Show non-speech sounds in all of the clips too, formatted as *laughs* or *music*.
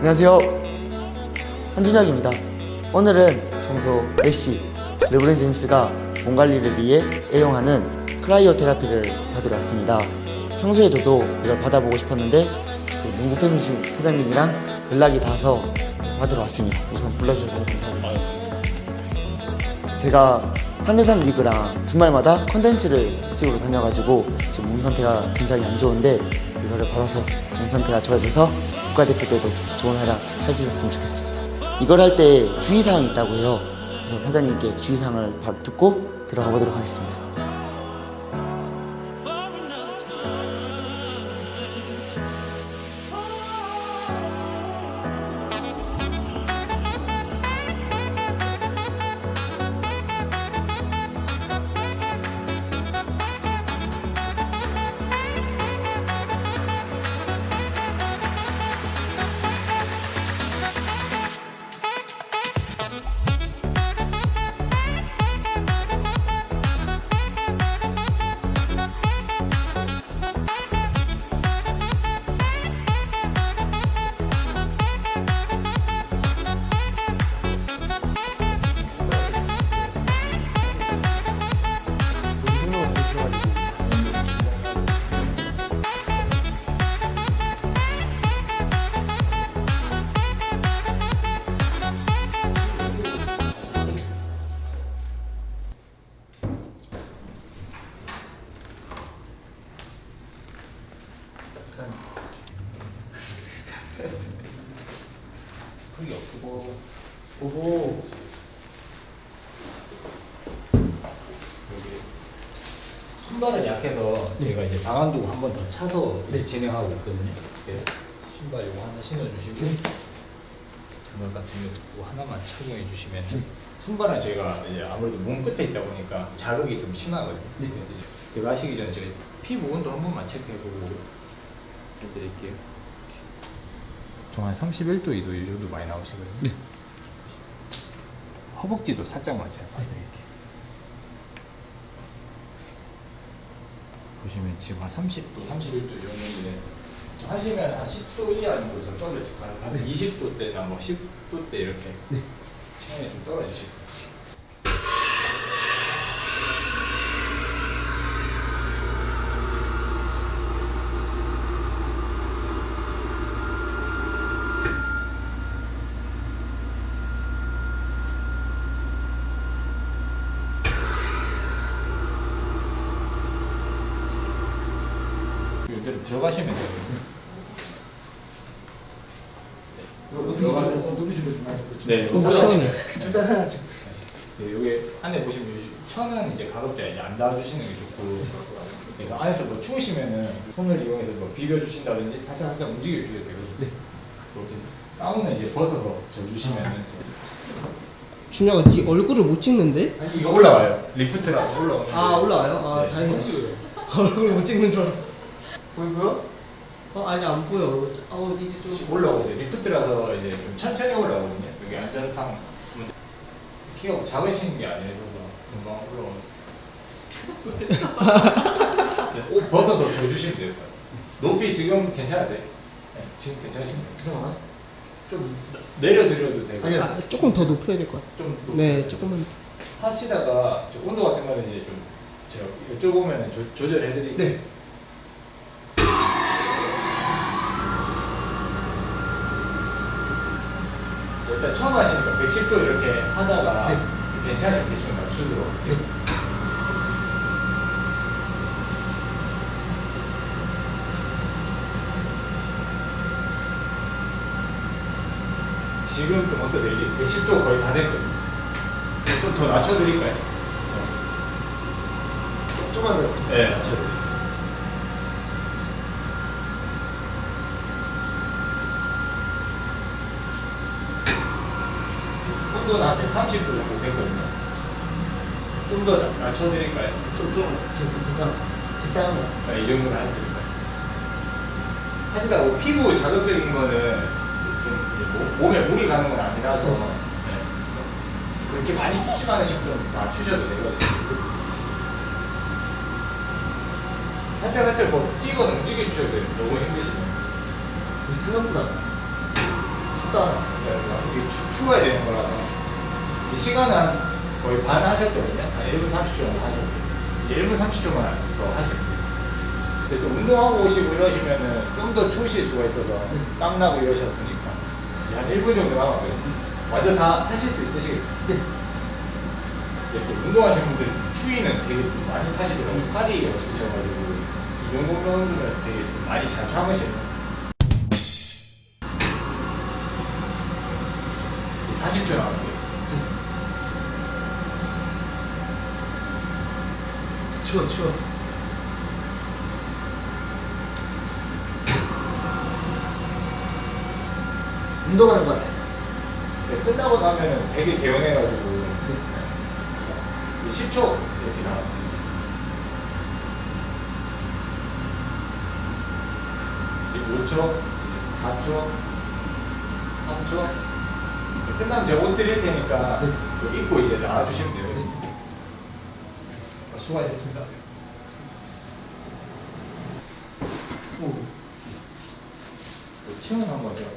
안녕하세요. 한준혁입니다. 오늘은 평소 메시, 르브론 제임스가 몸 관리를 위해 애용하는 cryo therapy를 받으러 왔습니다. 평소에 저도 이걸 받아보고 싶었는데 그 농구 팬이신 회장님이랑 연락이 닿아서 받으러 왔습니다. 우선 불러주셔서 감사합니다. 제가 3대3 리그랑 주말마다 컨텐츠를 찍으러 다녀가지고 지금 몸 상태가 굉장히 안 좋은데 이거를 받아서 몸 상태가 좋아져서 국가대표 때도 좋은 활약 할 수 있었으면 좋겠습니다. 이걸 할 때 주의사항이 있다고 해요. 그래서 사장님께 주의사항을 바로 듣고 들어가 보도록 하겠습니다. 크기 없고 오호. 여기 신발은 약해서 제가 이제 방한도 한 번 더 차서 진행하고 있거든요. 이렇게 신발 요거 하나 신어주시고 장갑 같은 거 하나만 착용해 주시면 손발은 저희가 이제 아무래도 몸 끝에 있다 보니까 자극이 좀 심하거든요. 그래서 이제 들어가시기 전에 제가 피 부분도 한 번만 체크해보고 해드릴게요. 정한 31도, 2도 이 정도 많이 나오시거든요. 허벅지도 살짝만 제가 봐드릴게요. 보시면 지금 한 30도, 31도 정도인데 좀 하시면 한 10도 이하 정도 좀 떨어질 거예요. 한 20도 때나 뭐 10도 때 이렇게 체온이 좀 떨어지실 거예요. 이대로 들어가시면 돼요. 네, 어, 뭐야? 진짜 해야죠. 네, 여기 안에 보시면 이 천은 이제 가급적 이제 안 닿아주시는 게 좋고 그래서 안에서 뭐 추우시면은 손을 이용해서 뭐 비벼주신다든지 살짝 살짝 움직여 주셔도 되거든요. 네. 그렇게 다운은 이제 벗어서 져주시면은 준혁아 네 얼굴을 못 찍는데? 아니 이거 올라와요. 리프트라서 올라오는. 아 올라와요? 아 네. 다행이다 *laughs* 얼굴 못 찍는 줄 알았어 보이고요? 어 아니 안 보여 어 이제 좀 올라오세요. 리프트라서 이제 좀 천천히 올라오거든요. 여기 안전상 문제- 키가 작으신 게 아니라서 금방 올라오세요. 네, *laughs* 옷 벗어서 줘주시면 돼요. 높이 지금 괜찮으세요? 네, 지금 괜찮으신가요? 이상하나? 좀 내려드려도 되고 아니요. 아, 조금 더 높여야 될 것 같아 좀네 높여도 조금만 하시다가 저 온도 같은 거는 이제 좀 제가 여쭤보면 조, 조절해드릴게요. 네. 자, 일단 처음 하시니까 110도 이렇게 하다가 네. 괜찮으시면 대충 맞추도록 네. 지금 좀 어떠세요? 이제 110도 거의 다 됐거든요. 좀 더 낮춰드릴까요? 조금만 더. 네, 낮춰드릴게요. 온도는 한 130도 정도 됐거든요. 좀 더 낮춰드릴까요? 좀, 좀, 좀, 적당, 적당한 거. 네, 이 정도는 해드릴까요? 하시다가 뭐 피부 자극적인 거는 좀 뭐- 몸에 물이 가는 건 아니라서 네. 그렇게 많이 춥지 않으시면 좀 낮추셔도 되거든요. 살짝 살짝 뭐 뛰거나 움직여 주셔도 돼요. 너무 힘드시면. 생각보다 춥다. 이게 추, 추워야 되는 거라서 이 시간은 한 거의 반 하셨거든요. 한 1분 30초 정도 하셨어요. 이제 1분 30초만 더 돼요. 근데 또 운동하고 오시고 이러시면은 좀 더 추우실 수가 있어서 땀 나고 이러셨으니까 이제 한 1분 정도 남았거든요. 완전 다 하실 수 있으시겠죠? 네. 또 운동하시는 분들이 좀 추위는 되게 좀 많이 타시더라고요. 살이 없으셔가지고 이 정도 정도면 되게 좀 많이 잘 참으시는 40초 남았어요. 추워 추워. 운동하는 것 같아. 네, 끝나고 나면은 되게 개운해가지고 이제 10초 이렇게. 이제 5초, 4초, 3초. 이제 끝나면 제가 옷 드릴 테니까 네. 입고 이제 나와주시면 돼요. 어, 수고하셨습니다. 오. 체온 한번 제가.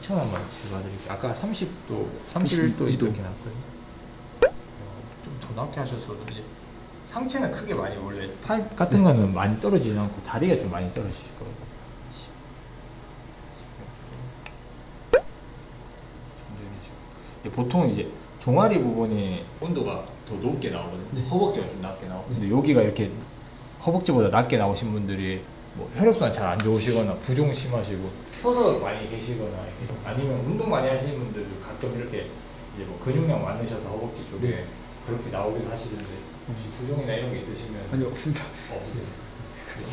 체온 한번 재봐드릴게요. 아까 30도, 31도 이렇게 나왔거든요. 어, 좀더 낮게 하셨어도 이제 상체는 크게 많이 원래 팔 같은 거는 많이 떨어지지 않고 다리가 좀 많이 떨어지실 거예요. 보통 이제 종아리 부분이 온도가 더 높게 나오거든요. 허벅지가 좀 낮게 나오고. 근데 여기가 이렇게 허벅지보다 낮게 나오신 분들이 뭐 혈액순환 잘 안 좋으시거나 부종 심하시고 서서 많이 계시거나 아니면 운동 많이 하시는 분들도 가끔 이렇게 이제 뭐 근육량 많으셔서 허벅지 쪽에 네. 그렇게 나오기도 하시는데 혹시 부종이나 이런 게 있으시면 아니 없습니다. 없으세요?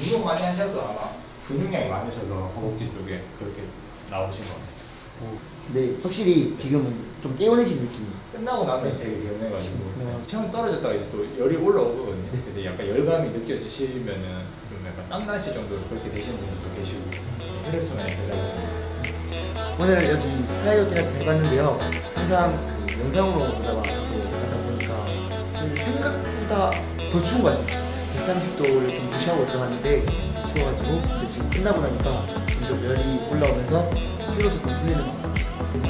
운동 많이 하셔서 아마 근육량이 많으셔서 허벅지 쪽에 그렇게 나오신 것 같아요. 네, 확실히 지금은 좀 깨어내신 느낌이. 끝나고 나면 되게 개운해가지고 네. 체온 떨어졌다가 이제 또 열이 올라오거든요. 그래서 약간 열감이 느껴지시면은 좀 약간 땀나시 정도로 그렇게 되시는 분들도 계시고 혈액순환이 되다 오늘 여기 cryo therapy 해봤는데요. 항상 그 영상으로 보다가 또 하다 보니까 생각보다 더 추운 것 같아요. 130도를 좀 무시하고 들어갔는데 추워가지고 지금 끝나고 나니까 점점 열이 올라오면서 것 같아요.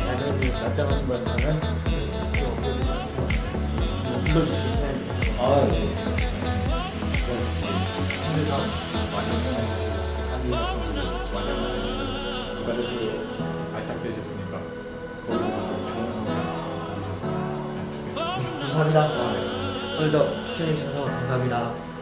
야전이 낮잠하는 좋겠습니다. 감사합니다. 오늘도 시청해주셔서 감사합니다.